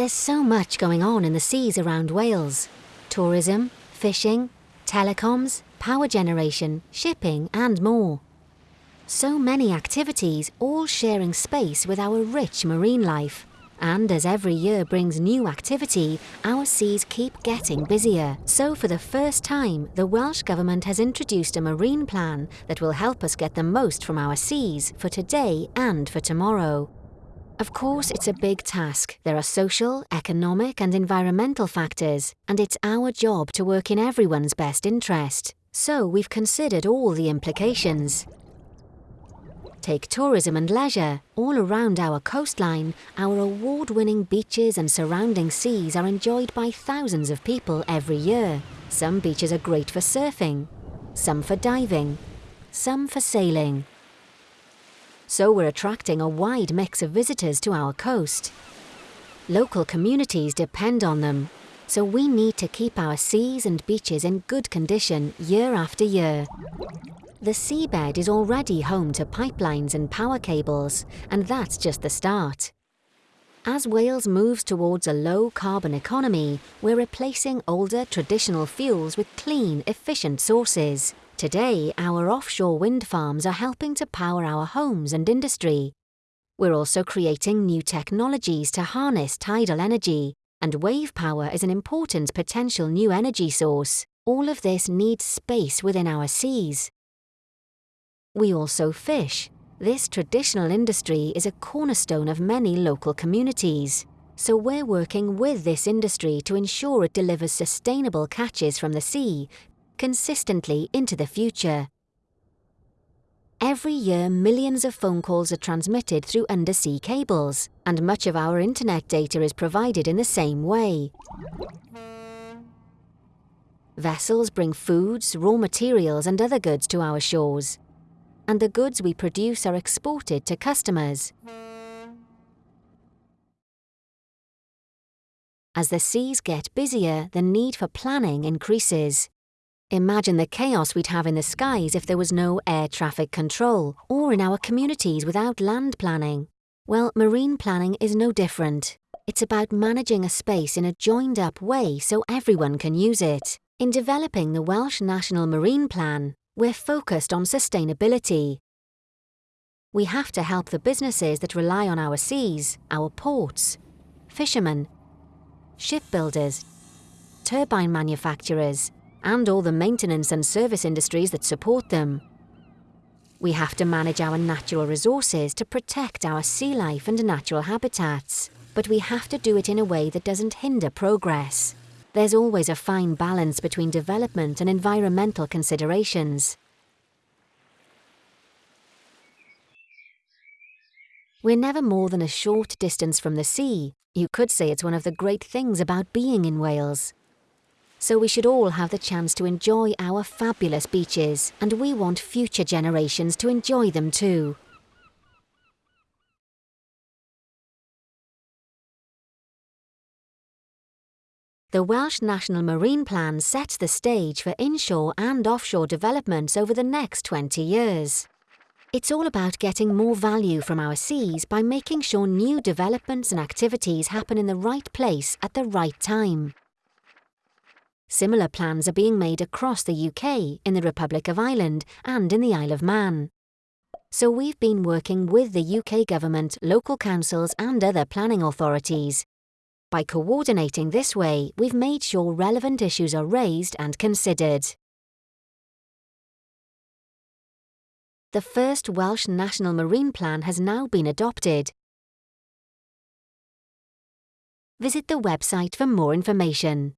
There's so much going on in the seas around Wales. Tourism, fishing, telecoms, power generation, shipping and more. So many activities all sharing space with our rich marine life. And as every year brings new activity, our seas keep getting busier. So for the first time, the Welsh Government has introduced a marine plan that will help us get the most from our seas for today and for tomorrow. Of course, it's a big task. There are social, economic and environmental factors, and it's our job to work in everyone's best interest. So we've considered all the implications. Take tourism and leisure. All around our coastline, our award-winning beaches and surrounding seas are enjoyed by thousands of people every year. Some beaches are great for surfing, some for diving, some for sailing. So we're attracting a wide mix of visitors to our coast. Local communities depend on them, so we need to keep our seas and beaches in good condition year after year. The seabed is already home to pipelines and power cables, and that's just the start. As Wales moves towards a low-carbon economy, we're replacing older traditional fuels with clean, efficient sources. Today, our offshore wind farms are helping to power our homes and industry. We're also creating new technologies to harness tidal energy, and wave power is an important potential new energy source. All of this needs space within our seas. We also fish. This traditional industry is a cornerstone of many local communities. So we're working with this industry to ensure it delivers sustainable catches from the sea consistently into the future. Every year millions of phone calls are transmitted through undersea cables, and much of our internet data is provided in the same way. Vessels bring foods, raw materials and other goods to our shores and the goods we produce are exported to customers. As the seas get busier, the need for planning increases. Imagine the chaos we'd have in the skies if there was no air traffic control, or in our communities without land planning. Well, marine planning is no different. It's about managing a space in a joined-up way so everyone can use it. In developing the Welsh National Marine Plan, we're focused on sustainability. We have to help the businesses that rely on our seas, our ports, fishermen, shipbuilders, turbine manufacturers, and all the maintenance and service industries that support them. We have to manage our natural resources to protect our sea life and natural habitats, but we have to do it in a way that doesn't hinder progress. There's always a fine balance between development and environmental considerations. We're never more than a short distance from the sea. You could say it's one of the great things about being in Wales. So we should all have the chance to enjoy our fabulous beaches, and we want future generations to enjoy them too. The Welsh National Marine Plan sets the stage for inshore and offshore developments over the next 20 years. It's all about getting more value from our seas by making sure new developments and activities happen in the right place at the right time. Similar plans are being made across the UK, in the Republic of Ireland and in the Isle of Man. So we've been working with the UK government, local councils and other planning authorities by coordinating this way, we've made sure relevant issues are raised and considered. The first Welsh National Marine Plan has now been adopted. Visit the website for more information.